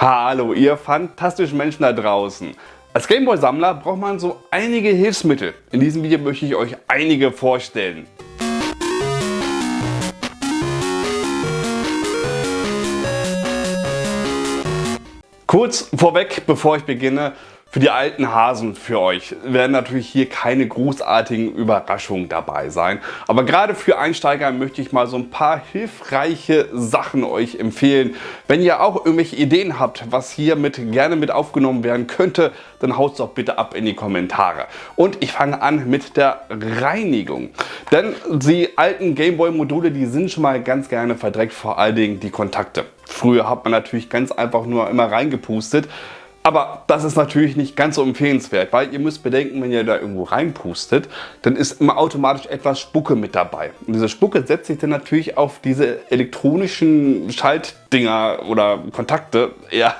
Hallo ihr fantastischen Menschen da draußen. Als Gameboy-Sammler braucht man so einige Hilfsmittel. In diesem Video möchte ich euch einige vorstellen. Kurz vorweg, bevor ich beginne, für die alten Hasen für euch werden natürlich hier keine großartigen Überraschungen dabei sein. Aber gerade für Einsteiger möchte ich mal so ein paar hilfreiche Sachen euch empfehlen. Wenn ihr auch irgendwelche Ideen habt, was hier mit gerne mit aufgenommen werden könnte, dann haut es doch bitte ab in die Kommentare. Und ich fange an mit der Reinigung. Denn die alten Gameboy Module, die sind schon mal ganz gerne verdreckt, vor allen Dingen die Kontakte. Früher hat man natürlich ganz einfach nur immer reingepustet. Aber das ist natürlich nicht ganz so empfehlenswert, weil ihr müsst bedenken, wenn ihr da irgendwo reinpustet, dann ist immer automatisch etwas Spucke mit dabei. Und diese Spucke setzt sich dann natürlich auf diese elektronischen Schaltdinger oder Kontakte eher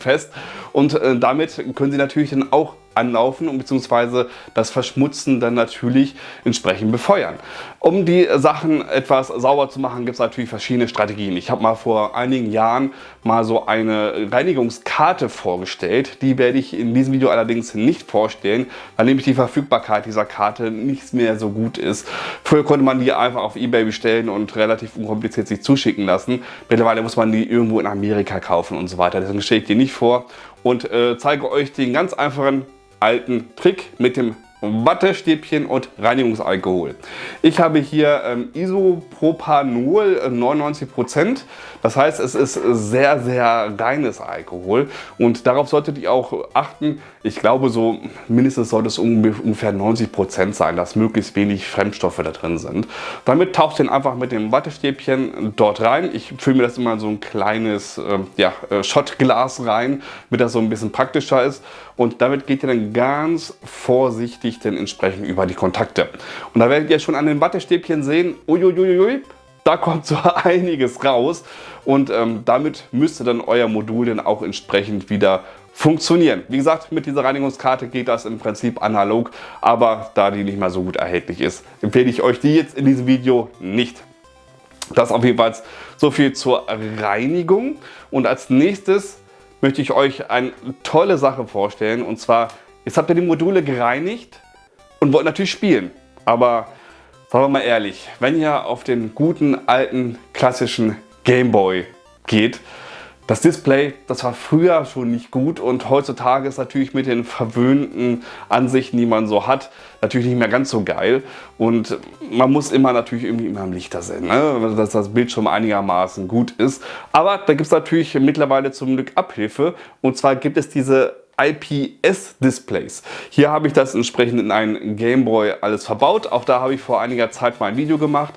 fest und äh, damit können sie natürlich dann auch anlaufen und beziehungsweise das Verschmutzen dann natürlich entsprechend befeuern. Um die Sachen etwas sauber zu machen, gibt es natürlich verschiedene Strategien. Ich habe mal vor einigen Jahren mal so eine Reinigungskarte vorgestellt. Die werde ich in diesem Video allerdings nicht vorstellen, weil nämlich die Verfügbarkeit dieser Karte nicht mehr so gut ist. Früher konnte man die einfach auf Ebay bestellen und relativ unkompliziert sich zuschicken lassen. Mittlerweile muss man die irgendwo in Amerika kaufen und so weiter. Deswegen stelle ich die nicht vor und äh, zeige euch den ganz einfachen alten Trick mit dem Wattestäbchen und Reinigungsalkohol. Ich habe hier ähm, Isopropanol 99%. Äh, das heißt, es ist sehr, sehr reines Alkohol und darauf solltet ihr auch achten. Ich glaube, so mindestens sollte es ungefähr 90% sein, dass möglichst wenig Fremdstoffe da drin sind. Damit taucht ihr einfach mit dem Wattestäbchen dort rein. Ich fülle mir das immer so ein kleines äh, ja, Schottglas rein, damit das so ein bisschen praktischer ist. Und damit geht ihr dann ganz vorsichtig ich denn entsprechend über die Kontakte. Und da werdet ihr schon an den Wattestäbchen sehen, uiuiui, da kommt so einiges raus und ähm, damit müsste dann euer Modul dann auch entsprechend wieder funktionieren. Wie gesagt, mit dieser Reinigungskarte geht das im Prinzip analog, aber da die nicht mehr so gut erhältlich ist, empfehle ich euch die jetzt in diesem Video nicht. Das auf jeden Fall so viel zur Reinigung und als nächstes möchte ich euch eine tolle Sache vorstellen und zwar, jetzt habt ihr die Module gereinigt und wollt natürlich spielen. Aber sagen wir mal ehrlich, wenn ihr auf den guten alten klassischen Gameboy geht, das Display, das war früher schon nicht gut und heutzutage ist natürlich mit den verwöhnten Ansichten, die man so hat, natürlich nicht mehr ganz so geil. Und man muss immer natürlich irgendwie immer im Lichter sehen, ne? dass das Bild schon einigermaßen gut ist. Aber da gibt es natürlich mittlerweile zum Glück Abhilfe. Und zwar gibt es diese IPS-Displays. Hier habe ich das entsprechend in einen Gameboy alles verbaut. Auch da habe ich vor einiger Zeit mal ein Video gemacht.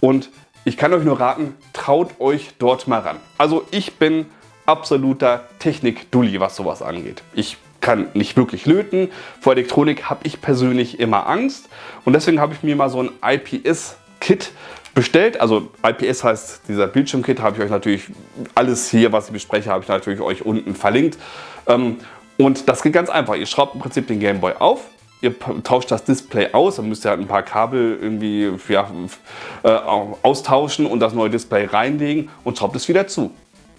Und ich kann euch nur raten, traut euch dort mal ran. Also ich bin absoluter Technik-Dulli, was sowas angeht. Ich kann nicht wirklich löten. Vor Elektronik habe ich persönlich immer Angst. Und deswegen habe ich mir mal so ein IPS-Kit bestellt. Also IPS heißt dieser Bildschirmkit, habe ich euch natürlich alles hier, was ich bespreche, habe ich natürlich euch unten verlinkt. Und das geht ganz einfach. Ihr schraubt im Prinzip den Gameboy auf, ihr tauscht das Display aus, dann müsst ihr halt ein paar Kabel irgendwie ja, äh, austauschen und das neue Display reinlegen und schraubt es wieder zu.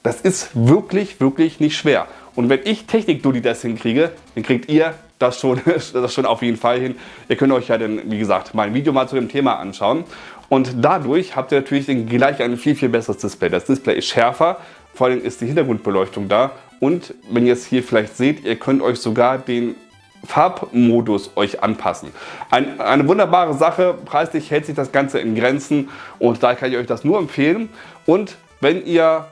Das ist wirklich, wirklich nicht schwer. Und wenn ich Technik-Dulli das hinkriege, dann kriegt ihr das schon, das schon auf jeden Fall hin. Ihr könnt euch ja dann, wie gesagt, mein Video mal zu dem Thema anschauen. Und dadurch habt ihr natürlich gleich ein viel, viel besseres Display. Das Display ist schärfer, vor allem ist die Hintergrundbeleuchtung da und wenn ihr es hier vielleicht seht, ihr könnt euch sogar den Farbmodus euch anpassen. Ein, eine wunderbare Sache, preislich hält sich das Ganze in Grenzen und da kann ich euch das nur empfehlen. Und wenn ihr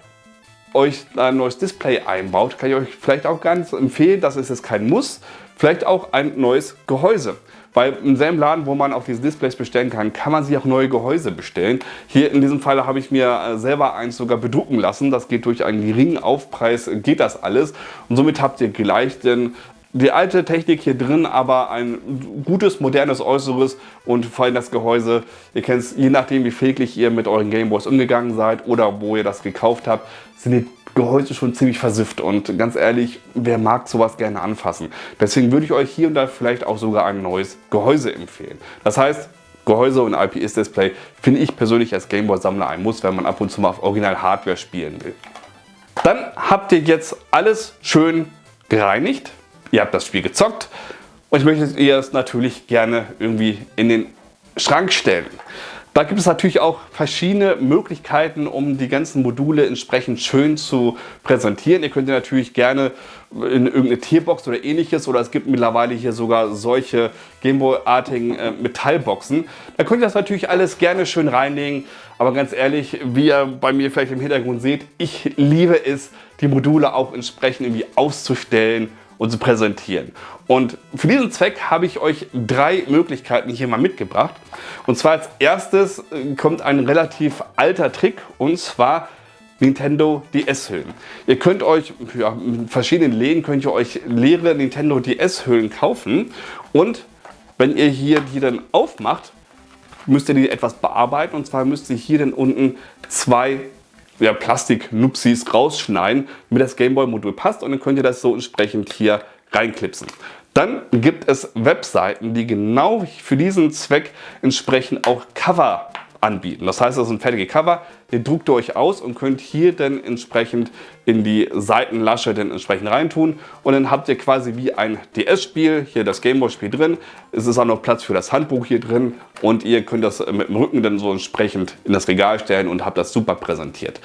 euch ein neues Display einbaut, kann ich euch vielleicht auch ganz empfehlen, das ist jetzt kein Muss, vielleicht auch ein neues Gehäuse. Weil im selben Laden, wo man auch diese Displays bestellen kann, kann man sich auch neue Gehäuse bestellen. Hier in diesem Fall habe ich mir äh, selber eins sogar bedrucken lassen. Das geht durch einen geringen Aufpreis, geht das alles. Und somit habt ihr gleich den die alte Technik hier drin, aber ein gutes, modernes Äußeres und vor allem das Gehäuse. Ihr kennt es, je nachdem wie pfleglich ihr mit euren Gameboys umgegangen seid oder wo ihr das gekauft habt, sind die Gehäuse schon ziemlich versifft und ganz ehrlich, wer mag sowas gerne anfassen? Deswegen würde ich euch hier und da vielleicht auch sogar ein neues Gehäuse empfehlen. Das heißt, Gehäuse und IPS-Display finde ich persönlich als Gameboy-Sammler ein Muss, wenn man ab und zu mal auf Original-Hardware spielen will. Dann habt ihr jetzt alles schön gereinigt. Ihr habt das Spiel gezockt und ich möchte ihr es natürlich gerne irgendwie in den Schrank stellen. Da gibt es natürlich auch verschiedene Möglichkeiten, um die ganzen Module entsprechend schön zu präsentieren. Ihr könnt ihr natürlich gerne in irgendeine Tierbox oder ähnliches oder es gibt mittlerweile hier sogar solche Gameboy-artigen äh, Metallboxen. Da könnt ihr das natürlich alles gerne schön reinlegen. Aber ganz ehrlich, wie ihr bei mir vielleicht im Hintergrund seht, ich liebe es, die Module auch entsprechend irgendwie auszustellen und zu präsentieren. Und für diesen Zweck habe ich euch drei Möglichkeiten hier mal mitgebracht. Und zwar als erstes äh, kommt ein relativ alter Trick und zwar Nintendo DS-Hüllen. Ihr könnt euch, ja, mit verschiedenen Läden könnt ihr euch leere Nintendo DS-Hüllen kaufen und wenn ihr hier die dann aufmacht, müsst ihr die etwas bearbeiten und zwar müsst ihr hier dann unten zwei ja, Plastik-Nupsis rausschneiden, damit das Gameboy-Modul passt und dann könnt ihr das so entsprechend hier reinklipsen. Dann gibt es Webseiten, die genau für diesen Zweck entsprechend auch Cover anbieten. Das heißt, das ist ein fertiger Cover, den druckt ihr euch aus und könnt hier dann entsprechend in die Seitenlasche dann entsprechend reintun und dann habt ihr quasi wie ein DS-Spiel, hier das Gameboy-Spiel drin. Es ist auch noch Platz für das Handbuch hier drin und ihr könnt das mit dem Rücken dann so entsprechend in das Regal stellen und habt das super präsentiert.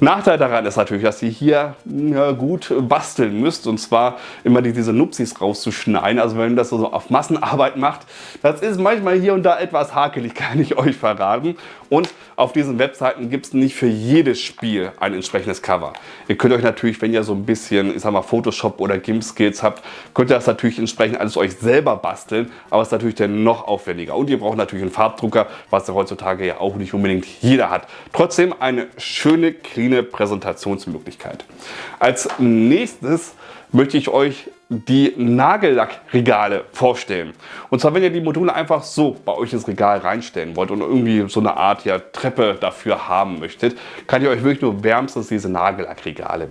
Nachteil daran ist natürlich, dass ihr hier ja, gut basteln müsst und zwar immer diese Nupsis rauszuschneiden. Also wenn ihr das so auf Massenarbeit macht, das ist manchmal hier und da etwas hakelig, kann ich euch verraten. Und auf diesen Webseiten gibt es nicht für jedes Spiel ein entsprechendes Cover. Ihr könnt euch natürlich, wenn ihr so ein bisschen, ich sag mal, Photoshop oder GIMP-Skills habt, könnt ihr das natürlich entsprechend alles euch selber basteln, aber es ist natürlich dann noch aufwendiger. Und ihr braucht natürlich einen Farbdrucker, was ja heutzutage ja auch nicht unbedingt jeder hat. Trotzdem eine schöne, clean eine Präsentationsmöglichkeit. Als nächstes möchte ich euch die Nagellackregale vorstellen. Und zwar, wenn ihr die Module einfach so bei euch ins Regal reinstellen wollt und irgendwie so eine Art ja, Treppe dafür haben möchtet, kann ich euch wirklich nur wärmstens diese Nagellackregale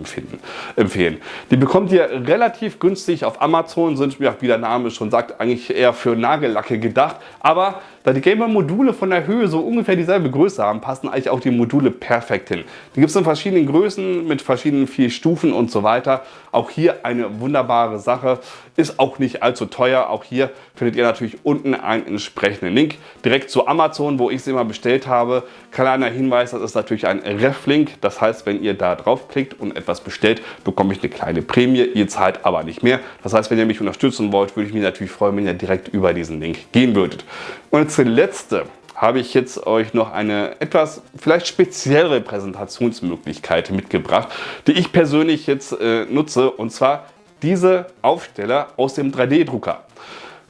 empfehlen. Die bekommt ihr relativ günstig auf Amazon, sind, wie der Name schon sagt, eigentlich eher für Nagellacke gedacht. Aber da die Gamer-Module von der Höhe so ungefähr dieselbe Größe haben, passen eigentlich auch die Module perfekt hin. Die gibt es in verschiedenen Größen mit verschiedenen vier Stufen und so weiter. Auch hier eine wunderbare Sache Sache. Ist auch nicht allzu teuer. Auch hier findet ihr natürlich unten einen entsprechenden Link. Direkt zu Amazon, wo ich sie immer bestellt habe. Kleiner Hinweis, das ist natürlich ein Ref-Link. Das heißt, wenn ihr da draufklickt und etwas bestellt, bekomme ich eine kleine Prämie. Ihr zahlt aber nicht mehr. Das heißt, wenn ihr mich unterstützen wollt, würde ich mich natürlich freuen, wenn ihr direkt über diesen Link gehen würdet. Und als letzte habe ich jetzt euch noch eine etwas vielleicht speziellere Präsentationsmöglichkeit mitgebracht, die ich persönlich jetzt äh, nutze und zwar diese Aufsteller aus dem 3D-Drucker.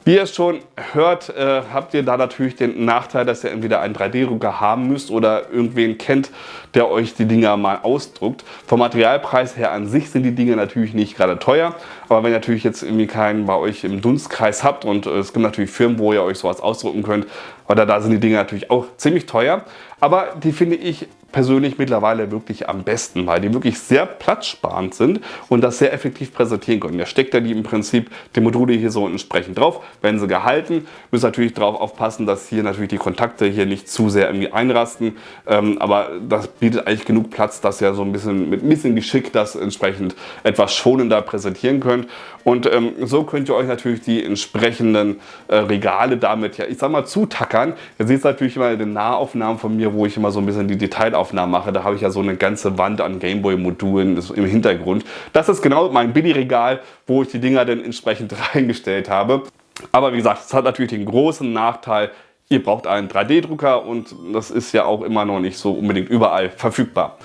Wie ihr schon hört, äh, habt ihr da natürlich den Nachteil, dass ihr entweder einen 3D-Drucker haben müsst oder irgendwen kennt, der euch die Dinger mal ausdruckt. Vom Materialpreis her an sich sind die Dinge natürlich nicht gerade teuer, aber wenn ihr natürlich jetzt irgendwie keinen bei euch im Dunstkreis habt und äh, es gibt natürlich Firmen, wo ihr euch sowas ausdrucken könnt, oder da sind die Dinge natürlich auch ziemlich teuer, aber die finde ich persönlich mittlerweile wirklich am besten, weil die wirklich sehr platzsparend sind und das sehr effektiv präsentieren können. Da steckt ja die im Prinzip die Module hier so entsprechend drauf, werden sie gehalten. Müssen natürlich darauf aufpassen, dass hier natürlich die Kontakte hier nicht zu sehr irgendwie einrasten, ähm, aber das bietet eigentlich genug Platz, dass ihr so ein bisschen mit ein bisschen Geschick das entsprechend etwas schonender präsentieren könnt. Und ähm, so könnt ihr euch natürlich die entsprechenden äh, Regale damit, ja, ich sag mal, zutackern. Ihr seht natürlich immer in den Nahaufnahmen von mir, wo ich immer so ein bisschen die Detailaufnahmen mache. Da habe ich ja so eine ganze Wand an Gameboy-Modulen im Hintergrund. Das ist genau mein Billy-Regal, wo ich die Dinger dann entsprechend reingestellt habe. Aber wie gesagt, es hat natürlich den großen Nachteil, ihr braucht einen 3D-Drucker und das ist ja auch immer noch nicht so unbedingt überall verfügbar.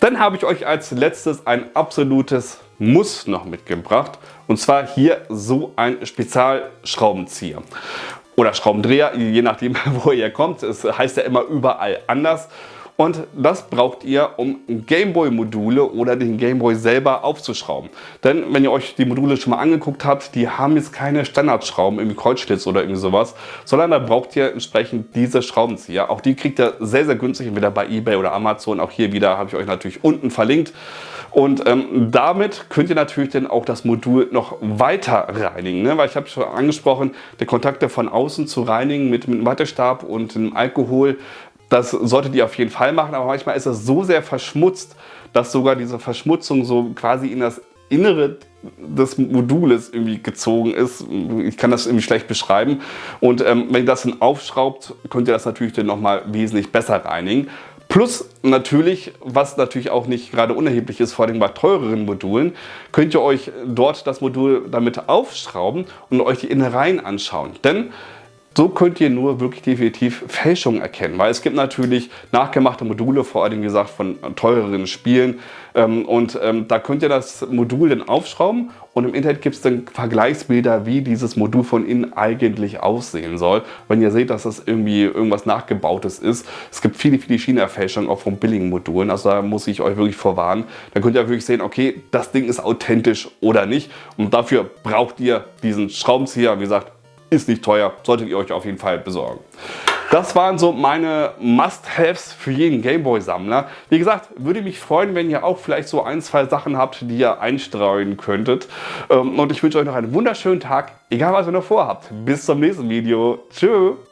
Dann habe ich euch als letztes ein absolutes Muss noch mitgebracht. Und zwar hier so ein Spezialschraubenzieher oder Schraubendreher, je nachdem wo ihr kommt. Es heißt ja immer überall anders. Und das braucht ihr, um Gameboy-Module oder den Gameboy selber aufzuschrauben. Denn wenn ihr euch die Module schon mal angeguckt habt, die haben jetzt keine Standardschrauben, irgendwie Kreuzschlitz oder irgendwie sowas, sondern da braucht ihr entsprechend diese Schraubenzieher. Auch die kriegt ihr sehr, sehr günstig, entweder bei Ebay oder Amazon. Auch hier wieder habe ich euch natürlich unten verlinkt. Und ähm, damit könnt ihr natürlich dann auch das Modul noch weiter reinigen. Ne? Weil ich habe schon angesprochen, die Kontakte von außen zu reinigen mit, mit einem Wattestab und einem Alkohol das solltet ihr auf jeden Fall machen, aber manchmal ist es so sehr verschmutzt, dass sogar diese Verschmutzung so quasi in das Innere des Modules irgendwie gezogen ist. Ich kann das irgendwie schlecht beschreiben. Und ähm, wenn ihr das dann aufschraubt, könnt ihr das natürlich dann nochmal wesentlich besser reinigen. Plus natürlich, was natürlich auch nicht gerade unerheblich ist, vor allem bei teureren Modulen, könnt ihr euch dort das Modul damit aufschrauben und euch die Innereien anschauen. Denn so könnt ihr nur wirklich definitiv Fälschungen erkennen, weil es gibt natürlich nachgemachte Module, vor allem gesagt von teureren Spielen ähm, und ähm, da könnt ihr das Modul dann aufschrauben und im Internet gibt es dann Vergleichsbilder, wie dieses Modul von innen eigentlich aussehen soll. Wenn ihr seht, dass das irgendwie irgendwas nachgebautes ist. Es gibt viele, viele China-Fälschungen auch von billigen Modulen, also da muss ich euch wirklich vorwarnen. Dann könnt ihr wirklich sehen, okay, das Ding ist authentisch oder nicht und dafür braucht ihr diesen Schraubenzieher, wie gesagt, ist nicht teuer, solltet ihr euch auf jeden Fall besorgen. Das waren so meine Must-Haves für jeden Gameboy-Sammler. Wie gesagt, würde mich freuen, wenn ihr auch vielleicht so ein, zwei Sachen habt, die ihr einstreuen könntet. Ähm, und ich wünsche euch noch einen wunderschönen Tag, egal was ihr noch vorhabt. Bis zum nächsten Video. Tschüss.